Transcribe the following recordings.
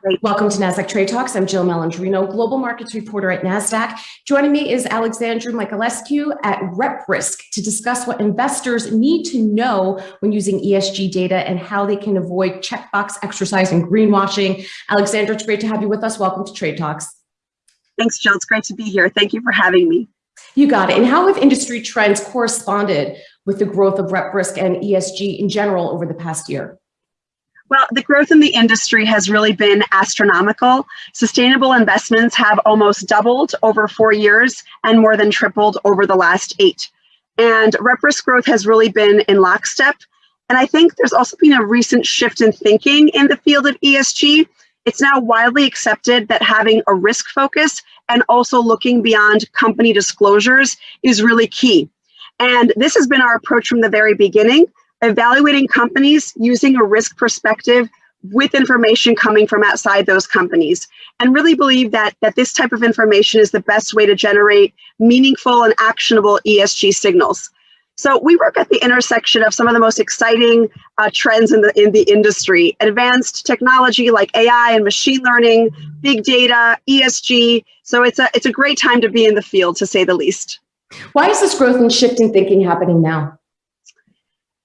Great. Welcome to NASDAQ Trade Talks. I'm Jill Malandrino, Global Markets Reporter at NASDAQ. Joining me is Alexandra Mihailescu at RepRisk to discuss what investors need to know when using ESG data and how they can avoid checkbox exercise and greenwashing. Alexandra, it's great to have you with us. Welcome to Trade Talks. Thanks, Jill. It's great to be here. Thank you for having me. You got it. And how have industry trends corresponded with the growth of RepRisk and ESG in general over the past year? Well, the growth in the industry has really been astronomical. Sustainable investments have almost doubled over four years and more than tripled over the last eight. And RepRisk growth has really been in lockstep. And I think there's also been a recent shift in thinking in the field of ESG. It's now widely accepted that having a risk focus and also looking beyond company disclosures is really key. And this has been our approach from the very beginning evaluating companies using a risk perspective with information coming from outside those companies and really believe that that this type of information is the best way to generate meaningful and actionable ESG signals. So we work at the intersection of some of the most exciting uh, trends in the in the industry, advanced technology like AI and machine learning, big data, ESG. So it's a it's a great time to be in the field to say the least. Why is this growth and shifting thinking happening now?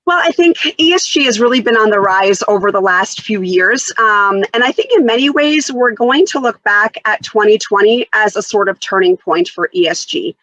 Well, I think ESG has really been on the rise over the last few years. Um, and I think in many ways, we're going to look back at 2020 as a sort of turning point for ESG.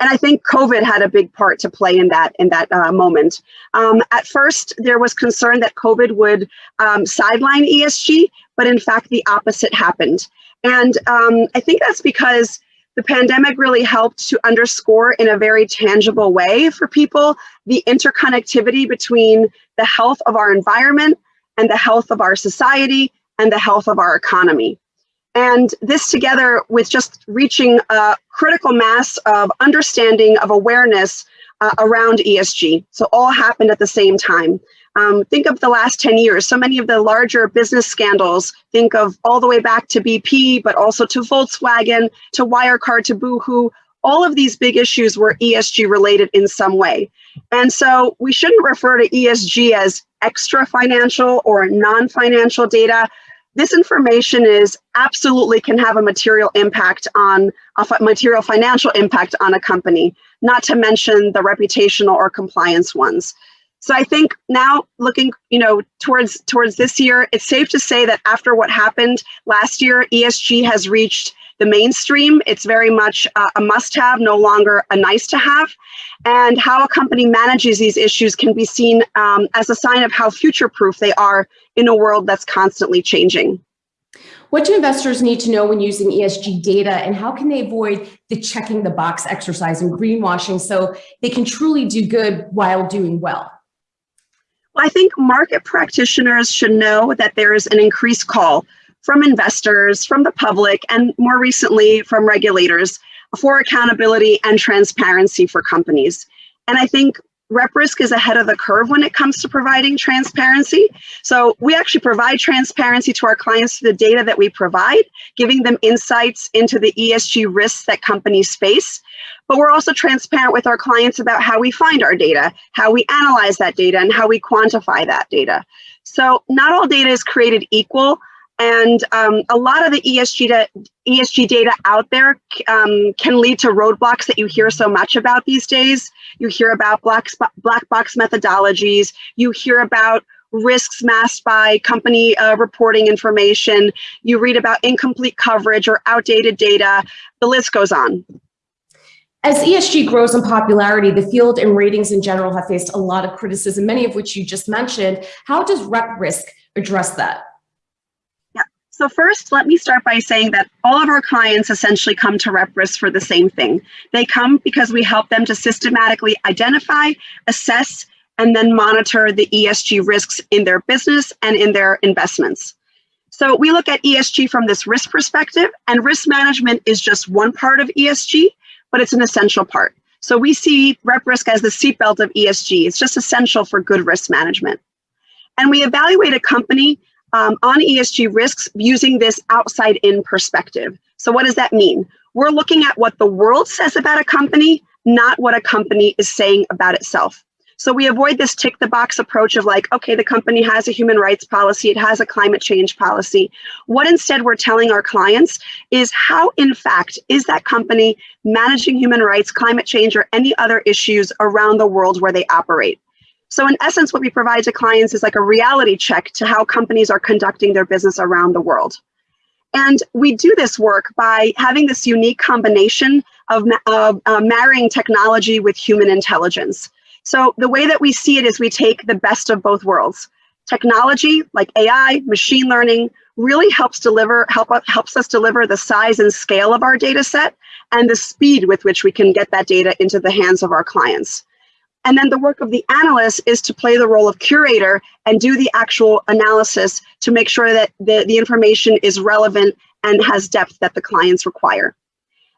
And I think COVID had a big part to play in that in that uh, moment. Um, at first, there was concern that COVID would um, sideline ESG, but in fact, the opposite happened. And um, I think that's because the pandemic really helped to underscore in a very tangible way for people the interconnectivity between the health of our environment and the health of our society and the health of our economy. And this together with just reaching a critical mass of understanding of awareness uh, around ESG. So all happened at the same time. Um, think of the last 10 years, so many of the larger business scandals, think of all the way back to BP, but also to Volkswagen, to Wirecard, to Boohoo, all of these big issues were ESG related in some way. And so we shouldn't refer to ESG as extra financial or non-financial data. This information is absolutely can have a material impact on a material financial impact on a company, not to mention the reputational or compliance ones. So I think now looking, you know, towards towards this year, it's safe to say that after what happened last year, ESG has reached the mainstream. It's very much uh, a must-have, no longer a nice-to-have. And how a company manages these issues can be seen um, as a sign of how future-proof they are in a world that's constantly changing. What do investors need to know when using ESG data and how can they avoid the checking the box exercise and greenwashing so they can truly do good while doing well? I think market practitioners should know that there is an increased call from investors, from the public, and more recently from regulators for accountability and transparency for companies. And I think RepRisk is ahead of the curve when it comes to providing transparency. So we actually provide transparency to our clients through the data that we provide, giving them insights into the ESG risks that companies face. But we're also transparent with our clients about how we find our data, how we analyze that data, and how we quantify that data. So not all data is created equal. And um, a lot of the ESG, da ESG data out there um, can lead to roadblocks that you hear so much about these days. You hear about black, black box methodologies. You hear about risks masked by company uh, reporting information. You read about incomplete coverage or outdated data. The list goes on. As ESG grows in popularity, the field and ratings in general have faced a lot of criticism, many of which you just mentioned. How does RepRisk address that? So first, let me start by saying that all of our clients essentially come to RepRisk for the same thing. They come because we help them to systematically identify, assess, and then monitor the ESG risks in their business and in their investments. So we look at ESG from this risk perspective, and risk management is just one part of ESG, but it's an essential part. So we see RepRisk as the seatbelt of ESG. It's just essential for good risk management. And we evaluate a company um, on ESG risks using this outside in perspective. So what does that mean? We're looking at what the world says about a company, not what a company is saying about itself. So we avoid this tick the box approach of like, okay, the company has a human rights policy, it has a climate change policy. What instead we're telling our clients is how, in fact, is that company managing human rights, climate change, or any other issues around the world where they operate. So in essence, what we provide to clients is like a reality check to how companies are conducting their business around the world. And we do this work by having this unique combination of uh, uh, marrying technology with human intelligence. So the way that we see it is we take the best of both worlds. Technology like AI, machine learning really helps deliver help helps us deliver the size and scale of our data set and the speed with which we can get that data into the hands of our clients. And then the work of the analyst is to play the role of curator and do the actual analysis to make sure that the, the information is relevant and has depth that the clients require.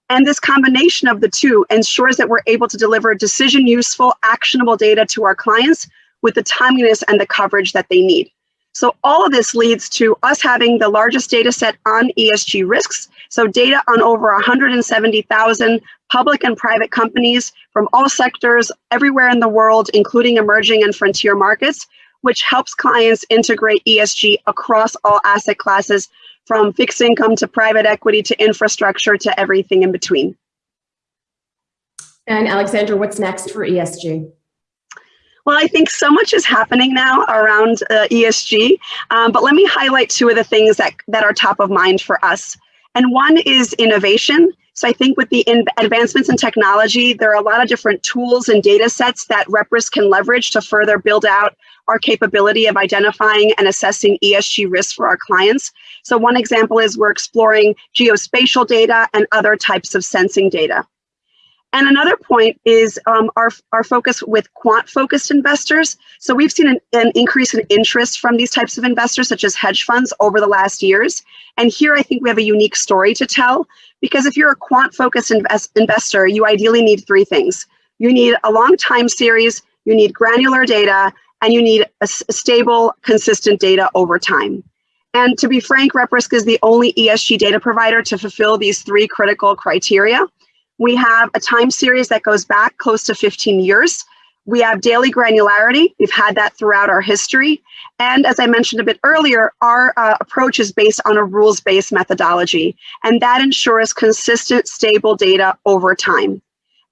And this combination of the two ensures that we're able to deliver decision useful, actionable data to our clients with the timeliness and the coverage that they need. So all of this leads to us having the largest data set on ESG risks. So data on over 170,000 public and private companies from all sectors everywhere in the world, including emerging and frontier markets, which helps clients integrate ESG across all asset classes from fixed income to private equity to infrastructure to everything in between. And Alexandra, what's next for ESG? Well, I think so much is happening now around uh, ESG, um, but let me highlight two of the things that, that are top of mind for us. And one is innovation. So I think with the advancements in technology, there are a lot of different tools and data sets that RepRisk can leverage to further build out our capability of identifying and assessing ESG risks for our clients. So one example is we're exploring geospatial data and other types of sensing data. And another point is um, our, our focus with quant focused investors. So we've seen an, an, increase in interest from these types of investors, such as hedge funds over the last years. And here I think we have a unique story to tell because if you're a quant focused invest, investor, you ideally need three things. You need a long time series, you need granular data, and you need a, a stable, consistent data over time. And to be frank, RepRisk is the only ESG data provider to fulfill these three critical criteria. We have a time series that goes back close to 15 years. We have daily granularity. We've had that throughout our history. And as I mentioned a bit earlier, our uh, approach is based on a rules-based methodology, and that ensures consistent, stable data over time.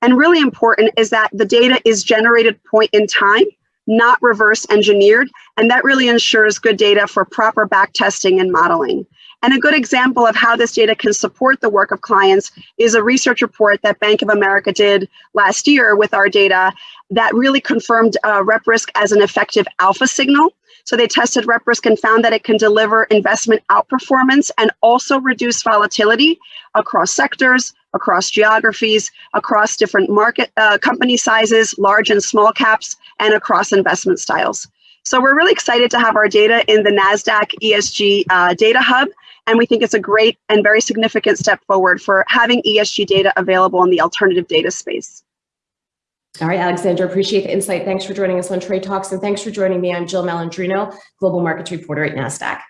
And really important is that the data is generated point in time, not reverse engineered, and that really ensures good data for proper back testing and modeling. And a good example of how this data can support the work of clients is a research report that Bank of America did last year with our data that really confirmed uh, RepRisk as an effective alpha signal. So they tested RepRisk and found that it can deliver investment outperformance and also reduce volatility across sectors, across geographies, across different market uh, company sizes, large and small caps, and across investment styles. So we're really excited to have our data in the NASDAQ ESG uh, Data Hub. And we think it's a great and very significant step forward for having ESG data available in the alternative data space. All right, Alexandra, appreciate the insight. Thanks for joining us on Trade Talks, and thanks for joining me. I'm Jill Malandrino, Global Markets Reporter at NASDAQ.